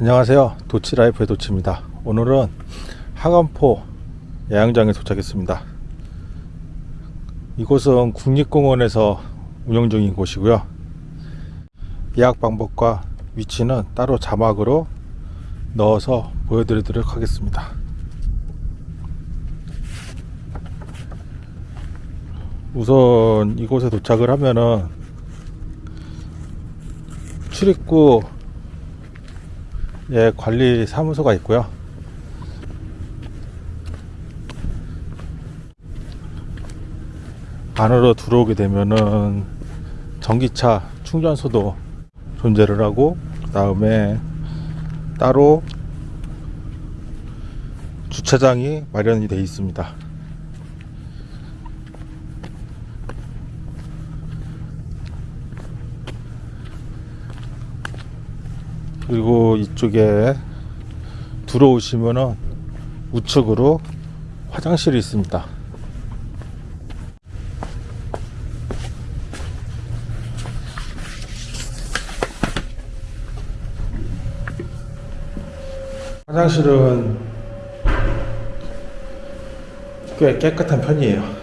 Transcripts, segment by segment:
안녕하세요. 도치라이프의 도치입니다. 오늘은 하간포 야영장에 도착했습니다. 이곳은 국립공원에서 운영 중인 곳이고요. 예약 방법과 위치는 따로 자막으로 넣어서 보여드리도록 하겠습니다. 우선 이곳에 도착을 하면은 출입구 예, 관리 사무소가 있고요. 안으로 들어오게 되면은 전기차 충전소도 존재를 하고 그 다음에 따로 주차장이 마련이 되어 있습니다. 그리고 이쪽에 들어오시면은 우측으로 화장실이 있습니다. 화장실은 꽤 깨끗한 편이에요.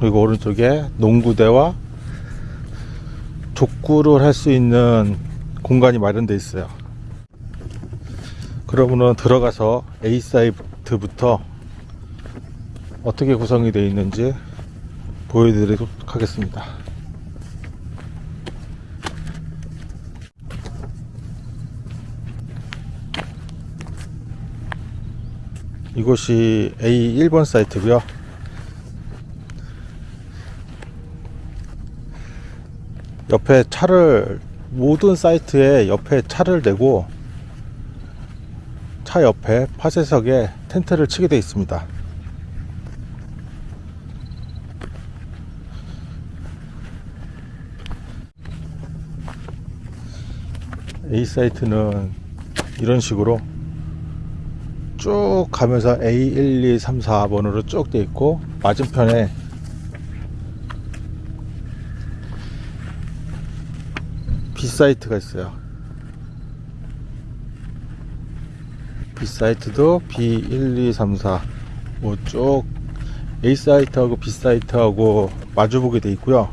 그리고 오른쪽에 농구대와 족구를 할 수 있는 공간이 마련되어 있어요. 그러면은 들어가서 A 사이트부터 어떻게 구성이 되어 있는지 보여드리도록 하겠습니다. 이곳이 A 1번 사이트고요. 옆에 차를 모든 사이트에 옆에 차를 대고 차 옆에 파쇄석에 텐트를 치게 되어 있습니다. A 사이트는 이런 식으로 쭉 가면서 A 1, 2, 3, 4번으로 쭉 되어 있고 맞은편에 사이트가 있어요. B 사이트도 B 1, 2, 3, 4 뭐쭉 A 사이트하고 B 사이트하고 마주보게 돼 있고요.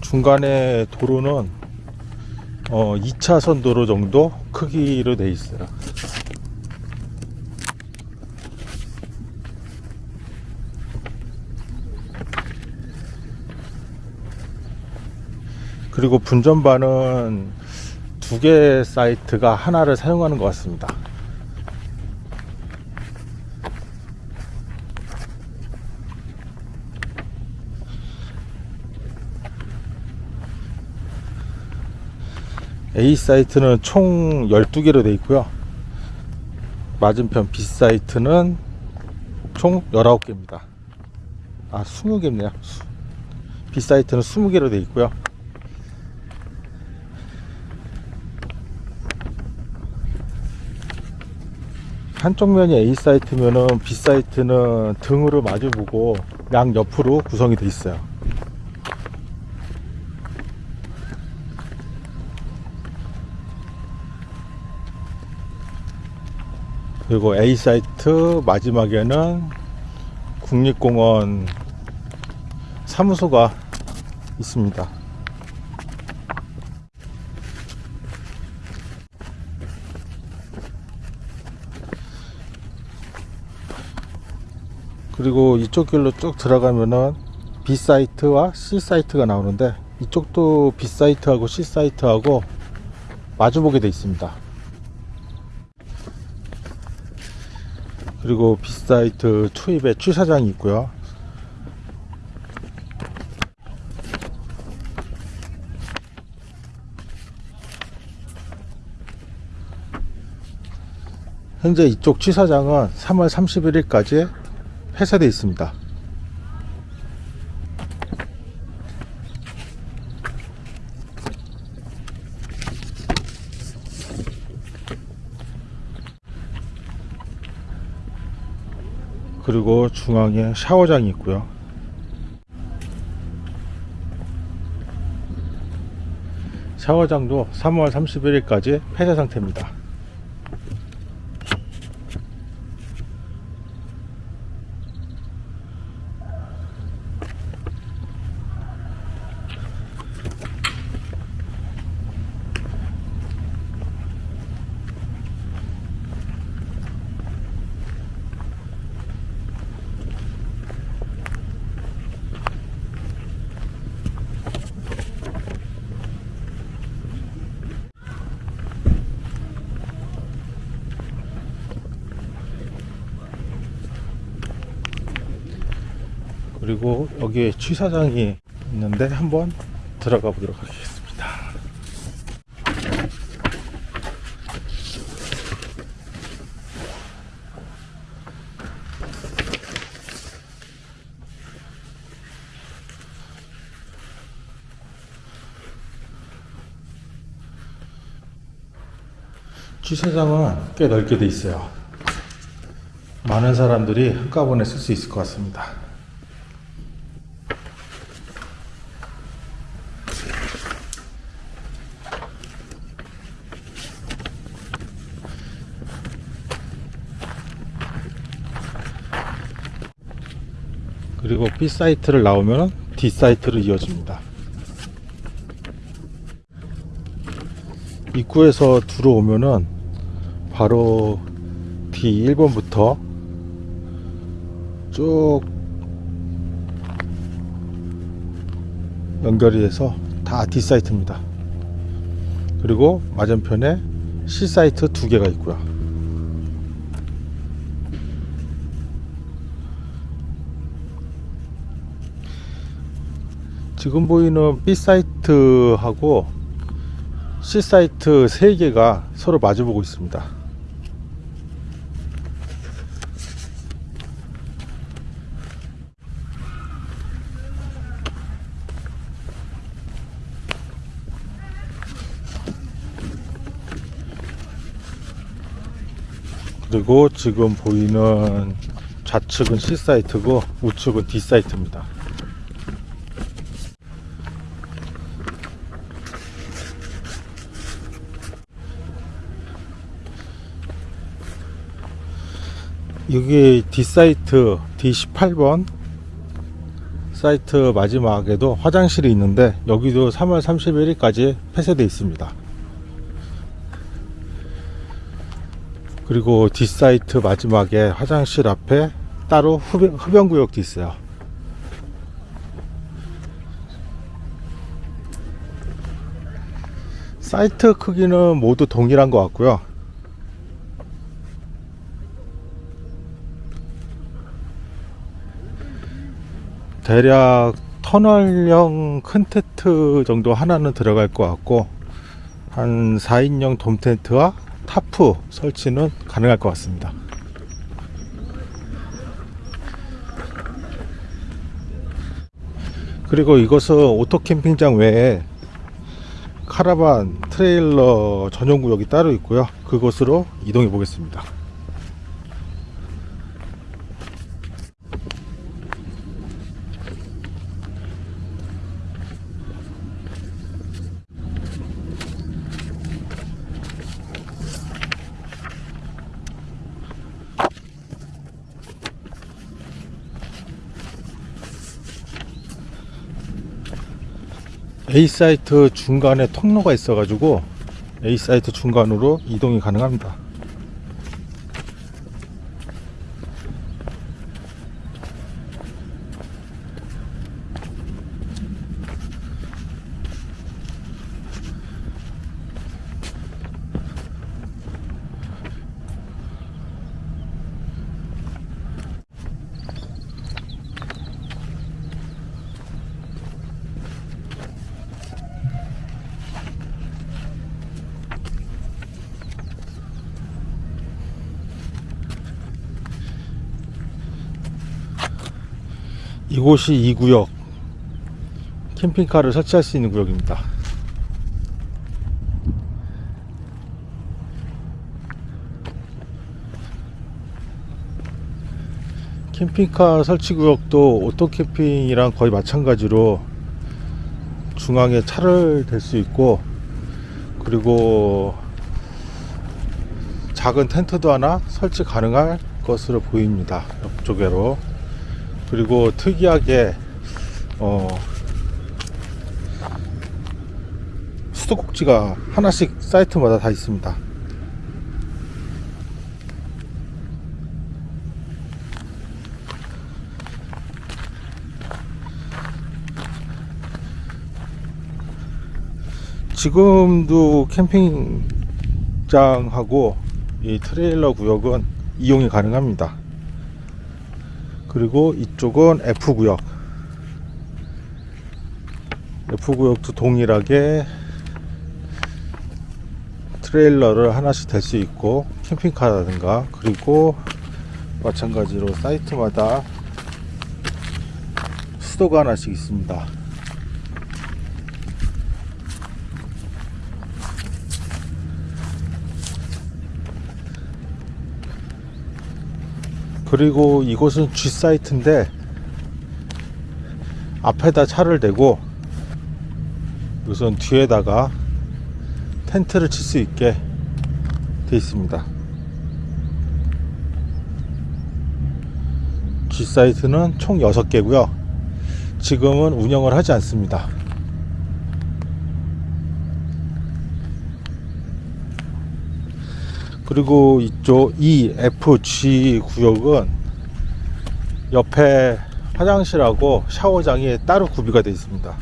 중간에 도로는 어 2차선 도로 정도 크기로 돼 있어요. 그리고 분전반은 두 개 사이트가 하나를 사용하는 것 같습니다. A 사이트는 총 12개로 되어 있고요. 맞은편 B 사이트는 총 19개입니다. 아, 20개입니다. B 사이트는 20개로 되어 있고요. 한쪽 면이 A 사이트면은 B 사이트는 등으로 마주보고 양 옆으로 구성이 되어 있어요. 그리고 A 사이트 마지막에는 국립공원 사무소가 있습니다. 그리고 이쪽 길로 쭉 들어가면은 B 사이트와 C 사이트가 나오는데 이쪽도 B 사이트하고 C 사이트하고 마주보게 되어 있습니다. 그리고 B 사이트 투입에 주차장이 있고요. 현재 이쪽 취사장은 3월 31일까지 폐쇄되어 있습니다. 그리고 중앙에 샤워장이 있고요. 샤워장도 3월 31일까지 폐쇄 상태입니다. 그리고 여기에 취사장이 있는데 한번 들어가 보도록 하겠습니다. 취사장은 꽤 넓게 돼 있어요. 많은 사람들이 한꺼번에 쓸 수 있을 것 같습니다. 그리고 B 사이트를 나오면 D 사이트로 이어집니다. 입구에서 들어오면은 바로 D 1번부터 쭉 연결이 돼서 다 D 사이트입니다. 그리고 맞은편에 C 사이트 두 개가 있고요. 지금 보이는 B 사이트하고 C 사이트 세 개가 서로 마주보고 있습니다. 그리고 지금 보이는 좌측은 C 사이트고 우측은 D 사이트입니다. 여기 D 사이트 D18번 사이트 마지막에도 화장실이 있는데 여기도 3월 31일까지 폐쇄되어 있습니다. 그리고 D 사이트 마지막에 화장실 앞에 따로 흡연, 흡연구역도 있어요. 사이트 크기는 모두 동일한 것 같고요. 대략 터널형 큰 텐트 정도 하나는 들어갈 것 같고 한 4인용 돔 텐트와 타프 설치는 가능할 것 같습니다. 그리고 이것은 오토 캠핑장 외에 카라반 트레일러 전용 구역이 따로 있고요. 그곳으로 이동해 보겠습니다. A 사이트 중간에 통로가 있어 가지고 A 사이트 중간으로 이동이 가능합니다. 이곳이 이 구역 캠핑카를 설치할 수 있는 구역입니다. 캠핑카 설치 구역도 오토 캠핑이랑 거의 마찬가지로 중앙에 차를 댈 수 있고 그리고 작은 텐트도 하나 설치 가능할 것으로 보입니다. 옆쪽으로 그리고 특이하게 어, 수도꼭지가 하나씩 사이트마다 다 있습니다. 지금도 캠핑장하고 이 트레일러 구역은 이용이 가능합니다. 그리고 이쪽은 F 구역. F 구역도 동일하게 트레일러를 하나씩 댈 수 있고 캠핑카라든가 그리고 마찬가지로 사이트마다 수도가 하나씩 있습니다. 그리고 이곳은 G 사이트인데 앞에다 차를 대고 우선 뒤에다가 텐트를 칠 수 있게 돼 있습니다. G 사이트는 총 6개고요. 지금은 운영을 하지 않습니다. 그리고 이쪽 E, F, G 구역은 옆에 화장실하고 샤워장이 따로 구비가 되어 있습니다.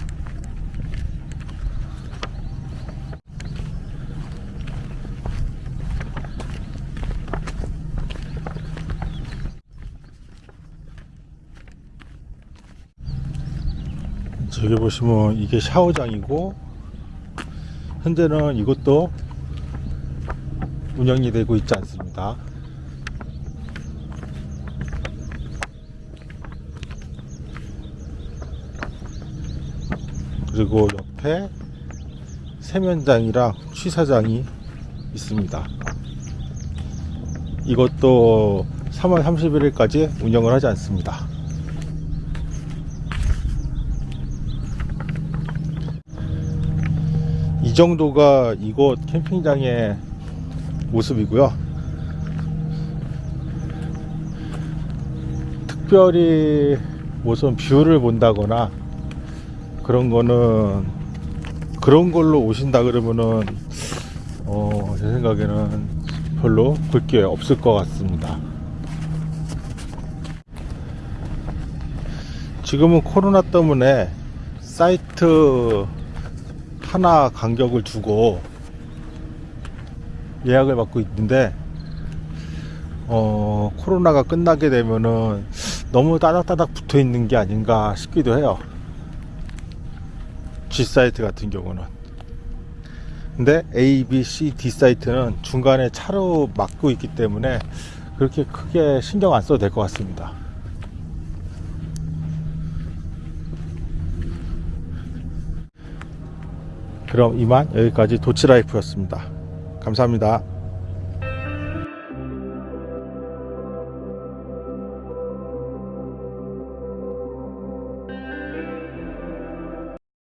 저기 보시면 이게 샤워장이고 현재는 이것도 운영이 되고 있지 않습니다. 그리고 옆에 세면장이랑 취사장이 있습니다. 이것도 3월 31일까지 운영을 하지 않습니다. 이 정도가 이곳 캠핑장의 모습이고요. 특별히 무슨 view를 본다거나 그런 거는 그런 걸로 오신다 그러면은 어, 제 생각에는 별로 볼 게 없을 것 같습니다. 지금은 코로나 때문에 사이트 하나 간격을 두고 예약을 받고 있는데 어, 코로나가 끝나게 되면은 너무 따닥따닥 붙어 있는 게 아닌가 싶기도 해요. G 사이트 같은 경우는. 근데 A, B, C, D 사이트는 중간에 차로 막고 있기 때문에 그렇게 크게 신경 안 써도 될 것 같습니다. 그럼 이만 여기까지 도치라이프였습니다. 감사합니다.